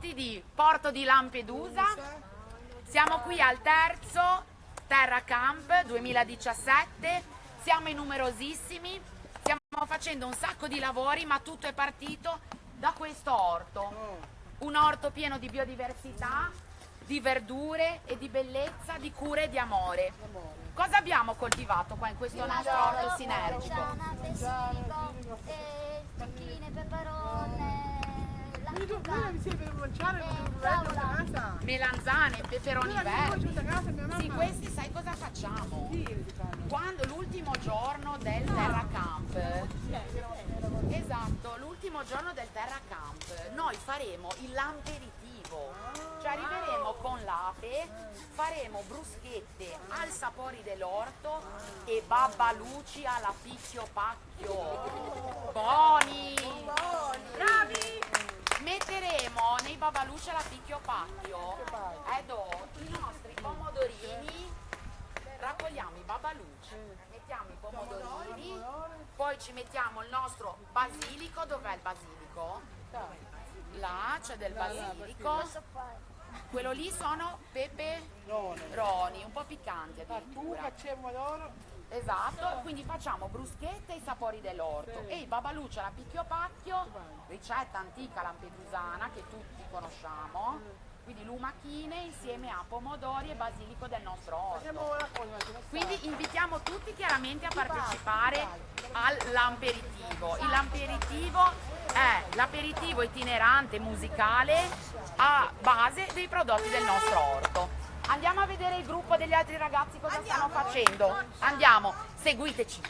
prodotti di Porto di Lampedusa. Siamo qui al terzo Terra Camp 2017, siamo in numerosissimi, stiamo facendo un sacco di lavori ma tutto è partito da questo orto. Un orto pieno di biodiversità, di verdure e di bellezza, di cure e di amore. Cosa abbiamo coltivato qua in questo nostro orto sinergico? Eh, zucchine, peperone, Melanzane, peperoni verdi. Sì, questi sai cosa facciamo? Quando l'ultimo giorno del Terra Camp, esatto, l'ultimo giorno del Terra Camp, noi faremo il lamperitivo, cioè arriveremo con l'ape, faremo bruschette al sapori dell'orto e babbaluci alla picchio pacchio. Buoni! Metteremo nei babalucci alla picchio pacchio Edo, i nostri pomodorini. Raccogliamo i babalucci mettiamo i pomodorini poi ci mettiamo il nostro basilico. Dov'è il basilico? là c'è del basilico. Quello lì sono peperoni un po' piccanti addirittura Esatto, quindi facciamo bruschette ai sapori dell'orto. E il babaluccio alla picchio pacchio, ricetta antica lampedusana che tutti conosciamo, quindi lumachine insieme a pomodori e basilico del nostro orto. Quindi invitiamo tutti chiaramente a partecipare al lamperitivo. Il lamperitivo è l'aperitivo itinerante musicale a base dei prodotti del nostro orto. Andiamo a vedere il gruppo degli altri ragazzi cosa stanno facendo. Andiamo, seguiteci.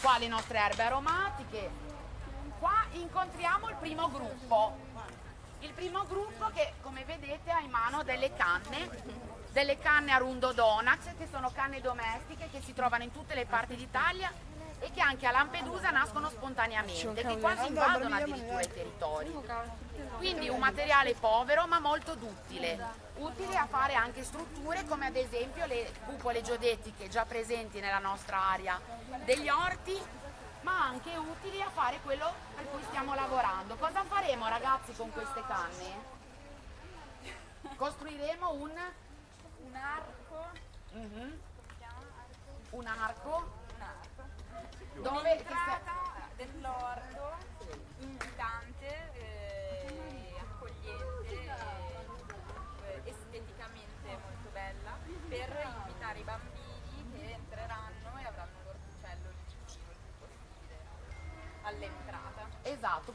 Qua le nostre erbe aromatiche. Qua incontriamo il primo gruppo. Il primo gruppo che come vedete ha in mano delle canne, delle canne a rundo donax che sono canne domestiche che si trovano in tutte le parti d'Italia e che anche a Lampedusa nascono spontaneamente, che quasi invadono addirittura i territori. Quindi un materiale povero ma molto duttile, utile a fare anche strutture come ad esempio le cupole geodetiche già presenti nella nostra area. Degli orti, ma anche utili a fare quello per cui stiamo lavorando. Cosa faremo ragazzi con queste canne? Costruiremo un, un arco, mhm, un arco. Dove dove che se- un'entrata dell'orto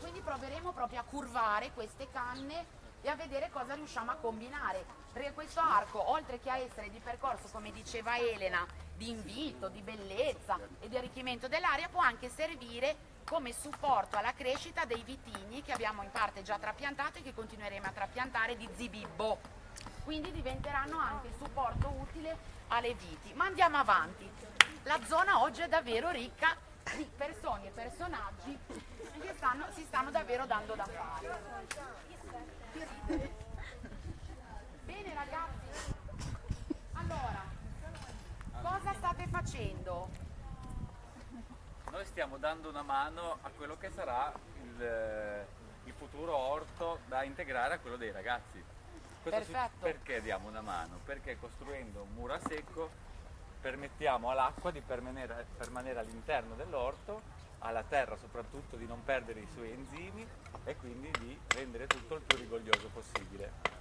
quindi proveremo proprio a curvare queste canne e a vedere cosa riusciamo a combinare. Perché questo arco, oltre che a essere di percorso, come diceva Elena, di invito, di bellezza e di arricchimento dell'aria, può anche servire come supporto alla crescita dei vitigni che abbiamo in parte già trapiantato e che continueremo a trapiantare di zibibbo. Quindi diventeranno anche supporto utile alle viti. Ma andiamo avanti. La zona oggi è davvero ricca di persone e personaggi che stanno- si stanno davvero dando da fare. Bene ragazzi, allora, cosa state facendo? Noi stiamo dando una mano a quello che sarà il, eh, il futuro orto da integrare a quello dei ragazzi. Questo Perfetto. perché diamo una mano? Perché costruendo un muro a secco permettiamo all'acqua di permanere, permanere all'interno dell'orto, alla terra soprattutto di non perdere i suoi enzimi e quindi di rendere tutto il più rigoglioso possibile.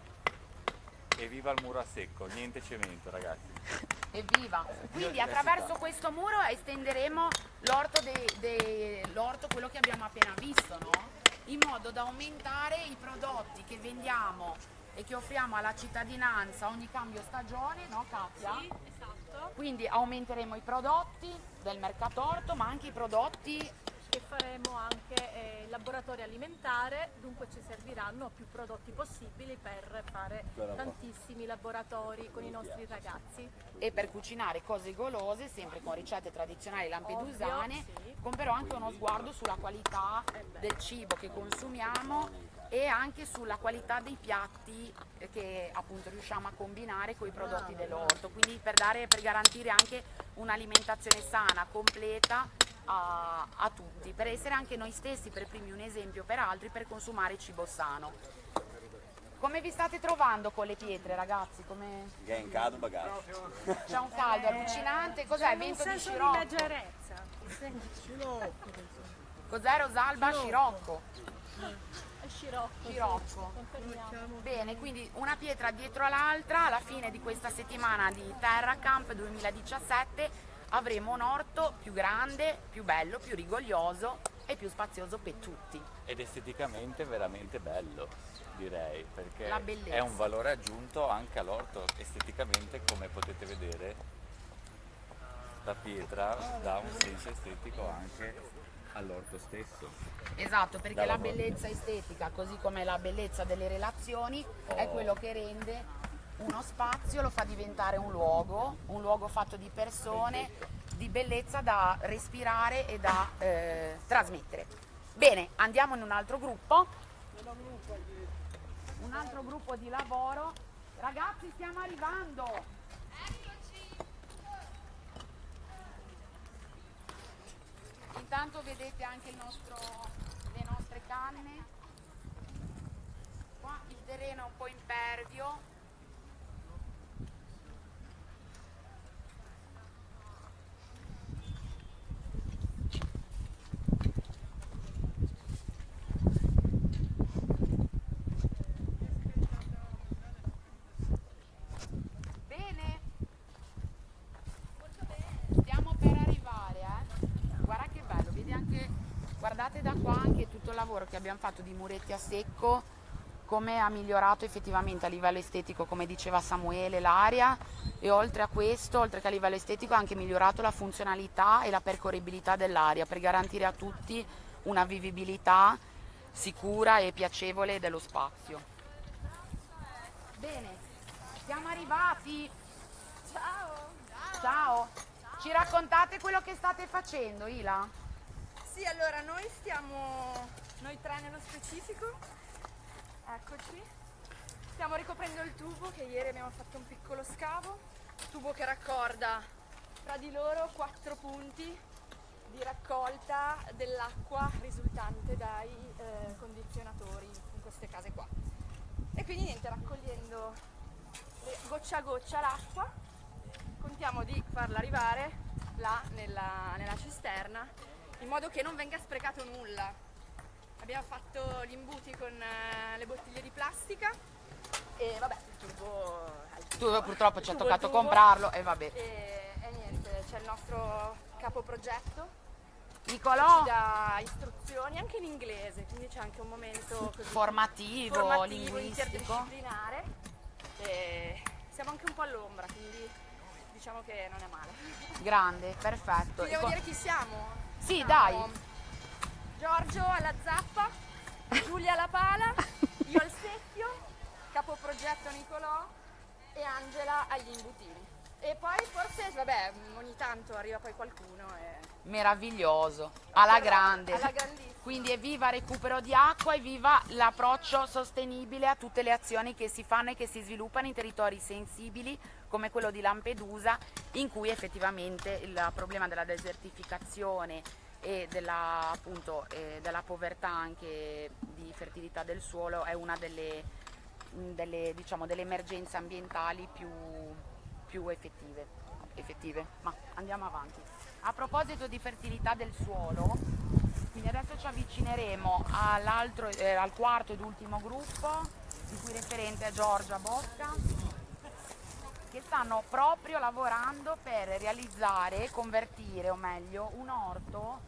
Evviva il muro a secco, niente cemento ragazzi. Evviva! Quindi attraverso questo muro estenderemo l'orto, de- de- l'orto, quello che abbiamo appena visto, no? In modo da aumentare i prodotti che vendiamo e che offriamo alla cittadinanza ogni cambio stagione, no Katia? Sì, esatto. Quindi aumenteremo i prodotti del mercatorto, ma anche i prodotti che faremo anche eh, il laboratorio alimentare, dunque ci serviranno più prodotti possibili per fare tantissimi laboratori con i nostri ragazzi. e per cucinare cose golose, sempre con ricette tradizionali lampedusane, Ovvio, sì. con però anche uno sguardo sulla qualità del cibo che consumiamo e anche sulla qualità dei piatti che appunto riusciamo a combinare con i prodotti dell'orto, quindi per, dare, per garantire anche un'alimentazione sana, completa a, a tutti, per essere anche noi stessi per primi un esempio per altri, per consumare cibo sano. Come vi state trovando con le pietre ragazzi? Come... Che è in caldo bagaglio. C'è un caldo allucinante, cos'è? Vento di di scirocco? leggerezza. Cos'è Rosalba? Scirocco. Scirocco. sì, Scirocco. Bene, quindi una pietra dietro l'altra, alla fine di questa settimana di Terra Camp 2017 avremo un orto più grande, più bello, più rigoglioso e più spazioso per tutti. Ed esteticamente veramente bello, direi, perché è un valore aggiunto anche all'orto esteticamente, come potete vedere. La pietra dà un senso estetico anche all'orto stesso. Esatto, perché Da la bellezza estetica, così come la bellezza delle relazioni, è Oh. quello che rende uno spazio, lo fa diventare un luogo, un luogo fatto di persone, di bellezza da respirare e da eh, trasmettere. Bene, andiamo in un altro gruppo. Un altro gruppo di lavoro. Ragazzi, stiamo arrivando. Intanto vedete anche nostro, le nostre canne. Qua il terreno è un po' impervio. Bene. Stiamo per arrivare, eh. Guarda che bello, vedi anche, guardate da qua anche tutto il lavoro che abbiamo fatto di muretti a secco, come ha migliorato effettivamente a livello estetico, come diceva Samuele, l'aria e oltre a questo, oltre che a livello estetico, ha anche migliorato la funzionalità e la percorribilità dell'aria per garantire a tutti una vivibilità sicura e piacevole dello spazio. Bene, siamo arrivati. Ciao! Ciao, ci raccontate quello che state facendo, Ila? Sì, allora noi stiamo, noi tre nello specifico, eccoci, stiamo ricoprendo il tubo che ieri abbiamo fatto un piccolo scavo, tubo che raccorda tra di loro quattro punti di raccolta dell'acqua risultante dai eh, condizionatori in queste case qua. E quindi niente, raccogliendo goccia a goccia l'acqua, contiamo di farla arrivare là nella, nella cisterna in modo che non venga sprecato nulla. Abbiamo fatto gli imbuti con eh, le bottiglie di plastica e vabbè, il tubo è il Tu purtroppo ci ha toccato tubo. comprarlo e vabbè. e, e niente, c'è il nostro capo progetto Nicolò, ci dà istruzioni anche in inglese, quindi c'è anche un momento così formativo, formativo, linguistico. interdisciplinare e siamo anche un po' all'ombra, quindi diciamo che non è male. Grande, perfetto. Ti devo Ecco, dire chi siamo? Sì, dai. Giorgio alla zappa, Giulia alla pala, io al secchio, capo progetto Nicolò e Angela agli imbutini. E poi forse, vabbè, ogni tanto arriva poi qualcuno e... Meraviglioso, alla grande. Alla grandissima. Quindi evviva recupero di acqua e viva l'approccio sostenibile a tutte le azioni che si fanno e che si sviluppano in territori sensibili come quello di Lampedusa in cui effettivamente il problema della desertificazione e della, appunto, eh, della povertà anche di fertilità del suolo è una delle, delle, diciamo, delle emergenze ambientali più, più effettive, effettive. Ma andiamo avanti. A proposito di fertilità del suolo, quindi adesso ci avvicineremo eh, al quarto ed ultimo gruppo, il cui referente è Giorgia Bocca, che stanno proprio lavorando per realizzare, convertire o meglio, un orto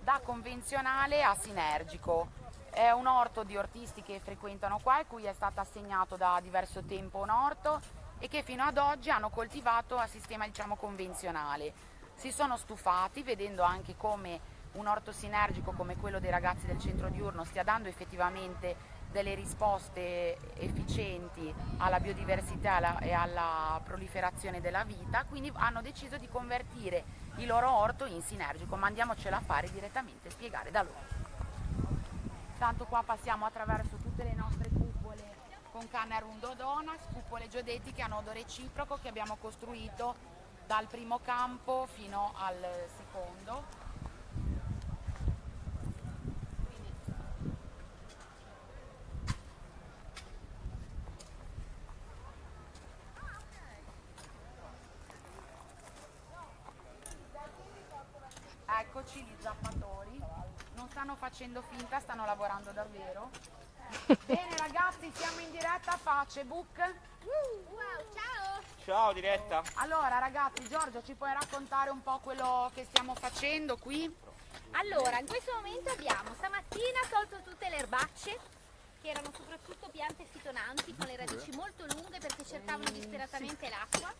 da convenzionale a sinergico. È un orto di ortisti che frequentano qua e cui è stato assegnato da diverso tempo un orto e che fino ad oggi hanno coltivato a sistema diciamo convenzionale. Si sono stufati vedendo anche come un orto sinergico come quello dei ragazzi del centro diurno stia dando effettivamente delle risposte efficienti alla biodiversità e alla- proliferazione della vita, quindi hanno deciso di convertire il loro orto in sinergico, ma andiamocela a fare direttamente, spiegare da loro. Tanto qua passiamo attraverso tutte le nostre cupole con canna rundo donas, cupole geodetiche a nodo reciproco che abbiamo costruito dal primo campo fino al secondo gli zappatori. Non stanno facendo finta, stanno lavorando davvero. Bene ragazzi, siamo in diretta a Facebook. Wow, ciao! Ciao diretta. Allora ragazzi, Giorgio ci puoi raccontare un po' quello che stiamo facendo qui? Allora, in questo momento abbiamo stamattina tolto tutte le erbacce, che erano soprattutto piante fitonanti con le radici molto lunghe perché cercavano disperatamente l'acqua.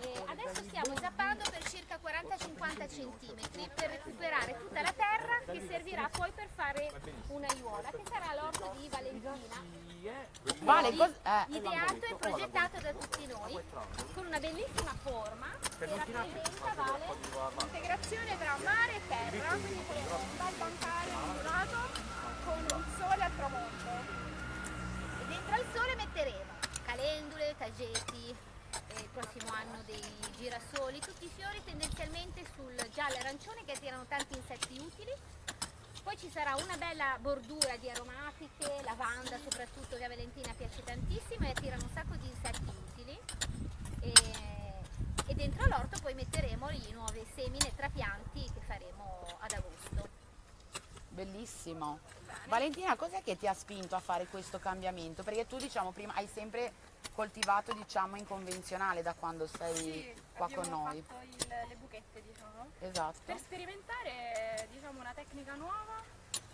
E adesso stiamo zappando per circa 40-50 cm per recuperare tutta la terra che servirà poi per fare una aiuola che sarà l'orto di Valentina. Vale, eh, Ideato e progettato da tutti noi con una bellissima forma che rappresenta Vale L'integrazione tra mare e terra, quindi faremo un bel bancale ondulato con il sole al tramonto. e dentro al sole metteremo calendule, tageti, il prossimo anno dei girasoli, tutti i fiori tendenzialmente sul giallo e arancione che attirano tanti insetti utili. Poi ci sarà una bella bordura di aromatiche, lavanda soprattutto che a Valentina piace tantissimo e attirano un sacco di insetti utili. E, e dentro l'orto poi metteremo i nuovi semine e trapianti che faremo ad agosto. bellissimo. Valentina, cos'è che ti ha spinto a fare questo cambiamento? Perché tu diciamo prima hai sempre coltivato diciamo in convenzionale da quando sei Sì, qua con abbiamo noi. fatto il- le buchette, diciamo. Esatto. Per sperimentare diciamo, una tecnica nuova,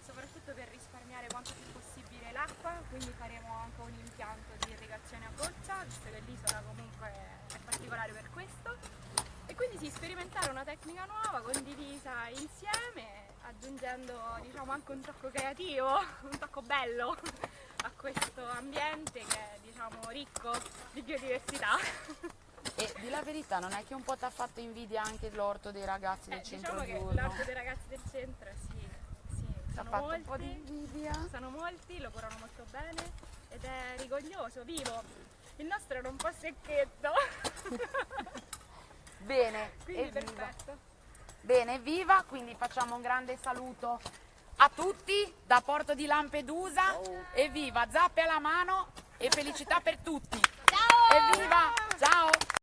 soprattutto per risparmiare quanto più possibile l'acqua, quindi faremo anche un impianto di irrigazione a goccia, visto che l'isola comunque è particolare per questo. E quindi sì, sperimentare una tecnica nuova, condivisa insieme, aggiungendo diciamo, anche un tocco creativo, un tocco bello a questo ambiente che è diciamo, ricco di biodiversità. E di la verità, non è che un po' ti ha fatto invidia anche l'orto dei ragazzi del Eh, centro diciamo che diurno? l'orto dei ragazzi del centro, sì, sì, sono fatto un po' di molti, invidia? sono molti, lo curano molto bene ed è rigoglioso, vivo. Il nostro era un po' secchetto, Bene, quindi evviva. perfetto. Bene, evviva, quindi facciamo un grande saluto a tutti da Porto di Lampedusa. Evviva, zappe alla mano e felicità per tutti. Ciao! Evviva!